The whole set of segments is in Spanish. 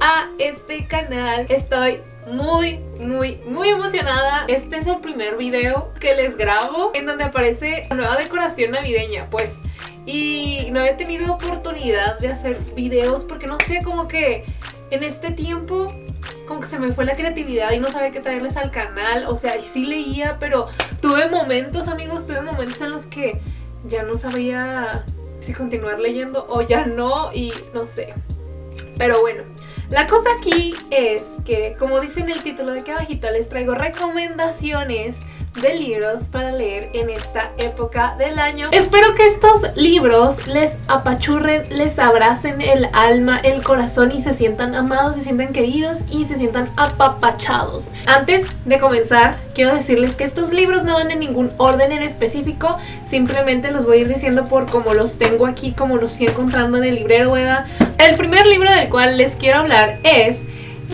a este canal. Estoy muy, muy, muy emocionada. Este es el primer video que les grabo en donde aparece la nueva decoración navideña, pues. Y no había tenido oportunidad de hacer videos porque no sé, como que en este tiempo como que se me fue la creatividad y no sabía qué traerles al canal. O sea, sí leía, pero tuve momentos, amigos, tuve momentos en los que ya no sabía si continuar leyendo o ya no y no sé. Pero bueno, la cosa aquí es que, como dice en el título de que abajito, les traigo recomendaciones de libros para leer en esta época del año. Espero que estos libros les apachurren, les abracen el alma, el corazón y se sientan amados, se sientan queridos y se sientan apapachados. Antes de comenzar, quiero decirles que estos libros no van en ningún orden en específico, simplemente los voy a ir diciendo por como los tengo aquí, como los estoy encontrando en el librero, ¿verdad? El primer libro del cual les quiero hablar es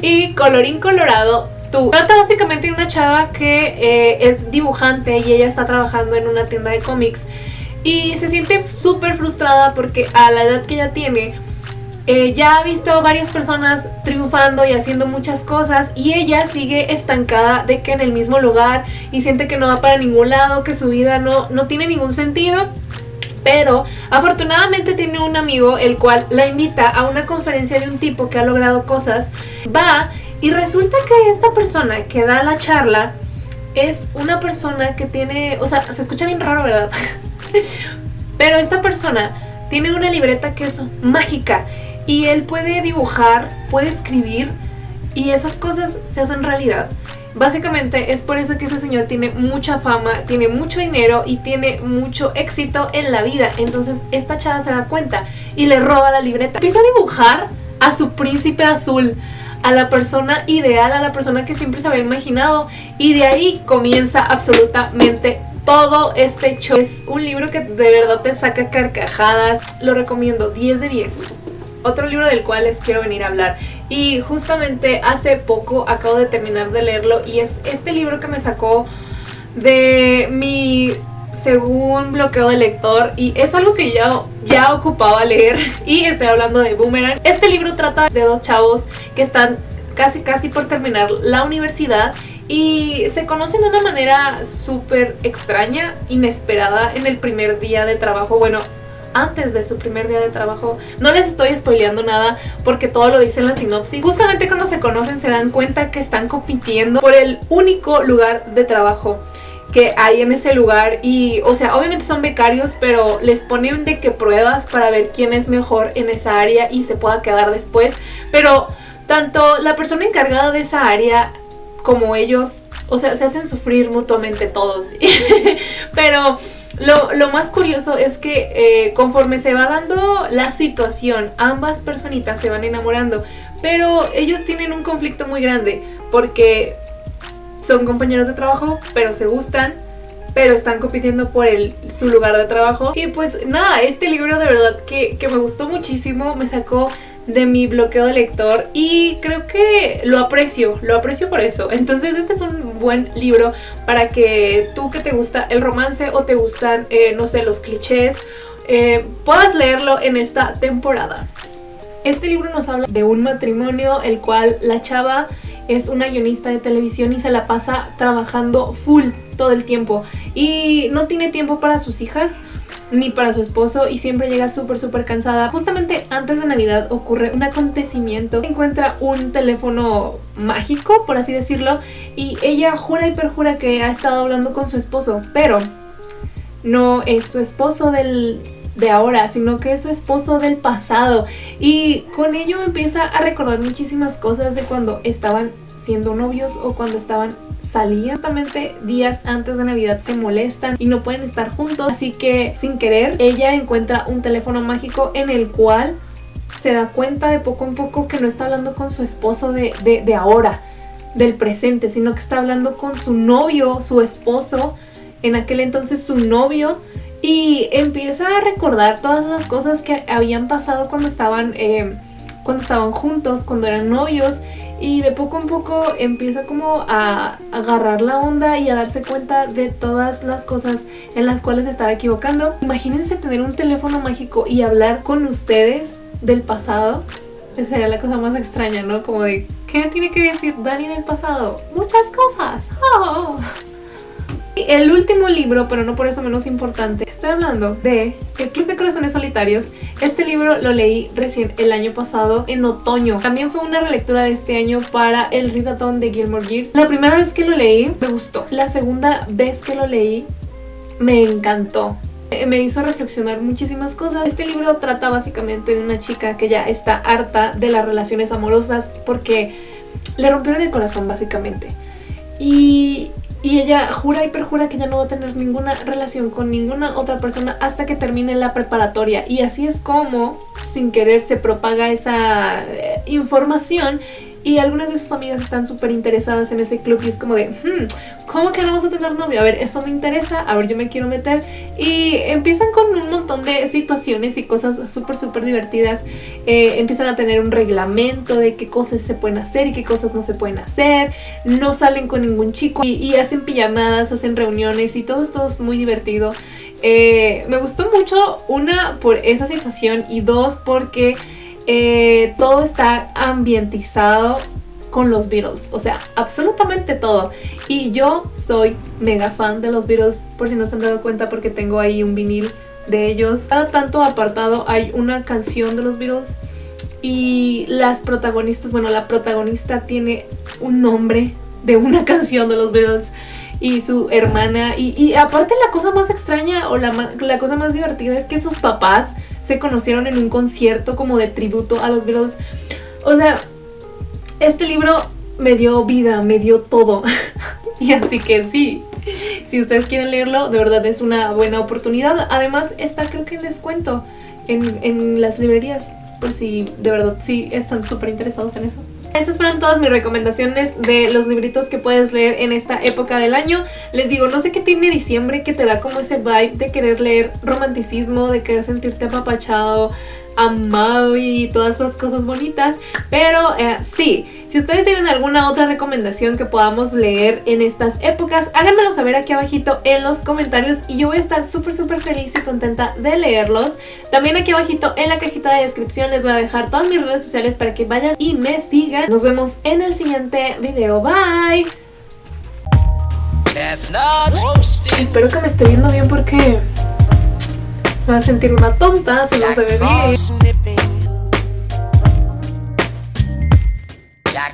Y colorín colorado Trata básicamente de una chava que eh, es dibujante y ella está trabajando en una tienda de cómics y se siente súper frustrada porque a la edad que ella tiene eh, ya ha visto varias personas triunfando y haciendo muchas cosas y ella sigue estancada de que en el mismo lugar y siente que no va para ningún lado, que su vida no, no tiene ningún sentido pero afortunadamente tiene un amigo el cual la invita a una conferencia de un tipo que ha logrado cosas, va y resulta que esta persona que da la charla es una persona que tiene, o sea, se escucha bien raro, ¿verdad? Pero esta persona tiene una libreta que es mágica y él puede dibujar, puede escribir y esas cosas se hacen realidad. Básicamente es por eso que ese señor tiene mucha fama, tiene mucho dinero y tiene mucho éxito en la vida. Entonces esta chava se da cuenta y le roba la libreta. Empieza a dibujar a su príncipe azul a la persona ideal, a la persona que siempre se había imaginado y de ahí comienza absolutamente todo este hecho. Es un libro que de verdad te saca carcajadas, lo recomiendo 10 de 10. Otro libro del cual les quiero venir a hablar y justamente hace poco acabo de terminar de leerlo y es este libro que me sacó de mi según bloqueo de lector y es algo que ya, ya ocupaba leer y estoy hablando de Boomerang. Este libro trata de dos chavos que están casi casi por terminar la universidad y se conocen de una manera súper extraña, inesperada en el primer día de trabajo. Bueno, antes de su primer día de trabajo. No les estoy spoileando nada porque todo lo dice en la sinopsis. Justamente cuando se conocen se dan cuenta que están compitiendo por el único lugar de trabajo que hay en ese lugar y, o sea, obviamente son becarios, pero les ponen de que pruebas para ver quién es mejor en esa área y se pueda quedar después, pero tanto la persona encargada de esa área como ellos, o sea, se hacen sufrir mutuamente todos, pero... Lo, lo, más curioso es que eh, conforme se va dando la situación, ambas personitas se van enamorando, pero ellos tienen un conflicto muy grande porque son compañeros de trabajo, pero se gustan, pero están compitiendo por el, su lugar de trabajo. Y pues nada, este libro de verdad que, que me gustó muchísimo, me sacó de mi bloqueo de lector y creo que lo aprecio, lo aprecio por eso. Entonces este es un buen libro para que tú que te gusta el romance o te gustan, eh, no sé, los clichés, eh, puedas leerlo en esta temporada. Este libro nos habla de un matrimonio el cual la chava es una guionista de televisión y se la pasa trabajando full todo el tiempo y no tiene tiempo para sus hijas ni para su esposo y siempre llega súper súper cansada. Justamente antes de Navidad ocurre un acontecimiento. Encuentra un teléfono mágico, por así decirlo, y ella jura y perjura que ha estado hablando con su esposo, pero no es su esposo del, de ahora, sino que es su esposo del pasado. Y con ello empieza a recordar muchísimas cosas de cuando estaban siendo novios o cuando estaban salían. Justamente días antes de Navidad se molestan y no pueden estar juntos. Así que sin querer ella encuentra un teléfono mágico en el cual se da cuenta de poco en poco que no está hablando con su esposo de, de, ahora, del presente, sino que está hablando con su novio, su esposo, en aquel entonces su novio y empieza a recordar todas esas cosas que habían pasado cuando estaban, eh, cuando estaban juntos, cuando eran novios y de poco en poco empieza como a agarrar la onda y a darse cuenta de todas las cosas en las cuales estaba equivocando. Imagínense tener un teléfono mágico y hablar con ustedes del pasado. Esa sería la cosa más extraña, ¿no? Como de, ¿qué tiene que decir Dani del pasado? Muchas cosas. Oh. El último libro, pero no por eso menos importante, estoy hablando de El Club de Corazones Solitarios. Este libro lo leí recién el año pasado, en otoño. También fue una relectura de este año para el Readathon de Gilmore Gears. La primera vez que lo leí, me gustó. La segunda vez que lo leí, me encantó me hizo reflexionar muchísimas cosas. Este libro trata básicamente de una chica que ya está harta de las relaciones amorosas porque le rompieron el corazón básicamente. Y, y ella jura y perjura que ya no va a tener ninguna relación con ninguna otra persona hasta que termine la preparatoria. Y así es como, sin querer, se propaga esa eh, información y algunas de sus amigas están súper interesadas en ese club y es como de, hmm, ¿cómo que no vamos a tener novio? A ver, eso me interesa, a ver, yo me quiero meter y empiezan con un montón de situaciones y cosas súper, súper divertidas. Eh, empiezan a tener un reglamento de qué cosas se pueden hacer y qué cosas no se pueden hacer. No salen con ningún chico y, hacen pijamadas, hacen reuniones y todo es, todo es muy divertido. Eh, me gustó mucho, una, por esa situación y dos, porque eh, todo está ambientizado con los Beatles, o sea, absolutamente todo. Y yo soy mega fan de los Beatles, por si no se han dado cuenta porque tengo ahí un vinil de ellos. Cada tanto apartado hay una canción de los Beatles y las protagonistas, bueno, la protagonista tiene un nombre de una canción de los Beatles y su hermana y, aparte la cosa más extraña o la, la cosa más divertida es que sus papás se conocieron en un concierto como de tributo a los Beatles. O sea, este libro me dio vida, me dio todo. y así que sí, si ustedes quieren leerlo, de verdad es una buena oportunidad. Además está creo que en descuento en, en las librerías, por si de verdad sí están súper interesados en eso. Estas fueron todas mis recomendaciones de los libritos que puedes leer en esta época del año. Les digo, no sé qué tiene diciembre que te da como ese vibe de querer leer romanticismo, de querer sentirte apapachado, amado y todas esas cosas bonitas. Pero eh, sí, si ustedes tienen alguna otra recomendación que podamos leer en estas épocas, háganmelo saber aquí abajito en los comentarios y yo voy a estar súper súper feliz y contenta de leerlos. También aquí abajito en la cajita de descripción les voy a dejar todas mis redes sociales para que vayan y me sigan. Nos vemos en el siguiente video. Bye. Espero que me esté viendo bien porque... Me voy a sentir una tonta si no se ve bien.